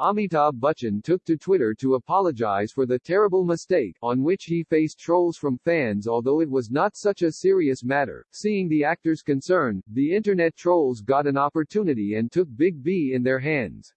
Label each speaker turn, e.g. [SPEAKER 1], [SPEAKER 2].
[SPEAKER 1] Amitabh Bachchan took to Twitter to apologize for the terrible mistake, on which he faced trolls from fans although it was not such a serious matter. Seeing the actor's concern, the internet trolls got an opportunity and took Big B in their hands.